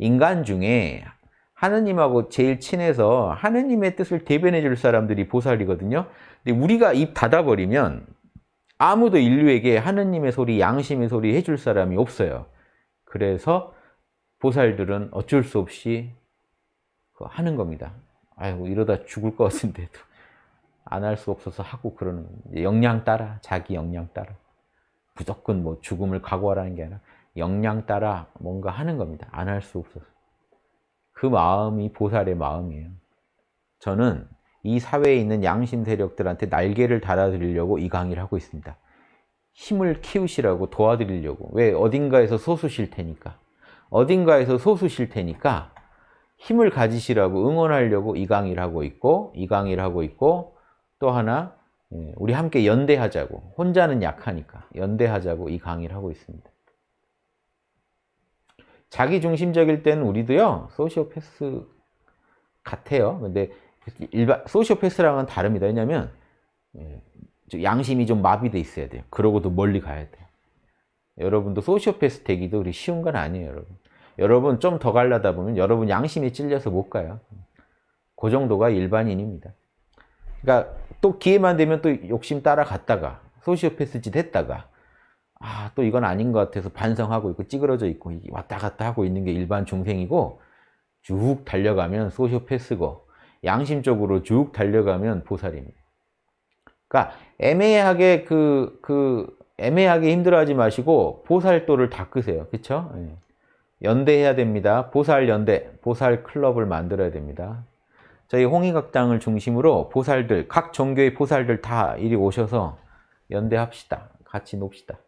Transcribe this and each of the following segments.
인간 중에 하느님하고 제일 친해서 하느님의 뜻을 대변해 줄 사람들이 보살이거든요. 근데 우리가 입 닫아버리면 아무도 인류에게 하느님의 소리, 양심의 소리 해줄 사람이 없어요. 그래서 보살들은 어쩔 수 없이 하는 겁니다. 아이고 이러다 죽을 것 같은데도 안 할 수 없어서 하고 그러는 역량 따라 자기 역량 따라 무조건 뭐 죽음을 각오하라는 게 아니라 역량 따라 뭔가 하는 겁니다. 안 할 수 없어서 그 마음이 보살의 마음이에요. 저는 이 사회에 있는 양심 세력들한테 날개를 달아드리려고 이 강의를 하고 있습니다. 힘을 키우시라고 도와드리려고 왜 어딘가에서 소수실 테니까 어딘가에서 소수실 테니까 힘을 가지시라고 응원하려고 이 강의를 하고 있고 이 강의를 하고 있고 또 하나 예, 우리 함께 연대하자고 혼자는 약하니까 연대하자고 이 강의를 하고 있습니다. 자기중심적일 때는 우리도요 소시오패스 같아요. 근데 일반 소시오패스랑은 다릅니다. 왜냐하면 예, 양심이 좀 마비돼 있어야 돼요. 그러고도 멀리 가야 돼요. 여러분도 소시오패스 되기도 그리 쉬운 건 아니에요, 여러분. 여러분 좀 더 가려다 보면 여러분 양심이 찔려서 못 가요. 그 정도가 일반인입니다. 그러니까 또 기회만 되면 또 욕심 따라갔다가 소시오패스 짓 했다가 아 또 이건 아닌 것 같아서 반성하고 있고 찌그러져 있고 왔다 갔다 하고 있는 게 일반 중생이고 쭉 달려가면 소시오패스고 양심적으로 쭉 달려가면 보살입니다. 그러니까 애매하게 그, 그 애매하게 힘들어하지 마시고 보살도를 닦으세요. 그렇죠? 연대해야 됩니다. 보살 연대, 보살 클럽을 만들어야 됩니다. 저희 홍익학당을 중심으로 보살들, 각 종교의 보살들 다 이리 오셔서 연대합시다. 같이 놉시다.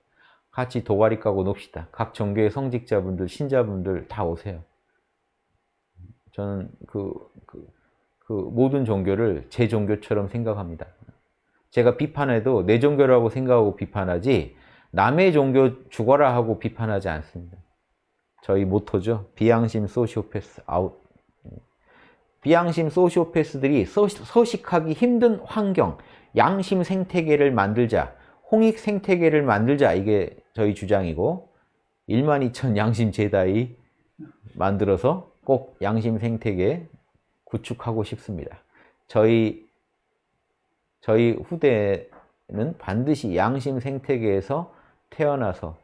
같이 도가리 까고 놉시다. 각 종교의 성직자분들, 신자분들 다 오세요. 저는 그, 그, 그 모든 종교를 제 종교처럼 생각합니다. 제가 비판해도 내 종교라고 생각하고 비판하지 남의 종교 죽어라 하고 비판하지 않습니다. 저희 모토죠. 비양심 소시오패스 아웃. 비양심 소시오패스들이 서식하기 힘든 환경, 양심 생태계를 만들자, 홍익 생태계를 만들자 이게 저희 주장이고 1만 2천 양심 제다이 만들어서 꼭 양심 생태계 구축하고 싶습니다. 저희 저희 후대는 반드시 양심 생태계에서 태어나서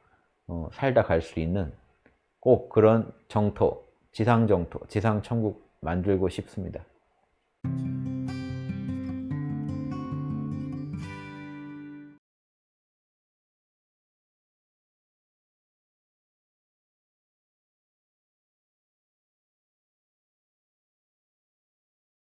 어, 살다 갈 수 있는 꼭 그런 정토, 지상정토, 지상천국 만들고 싶습니다.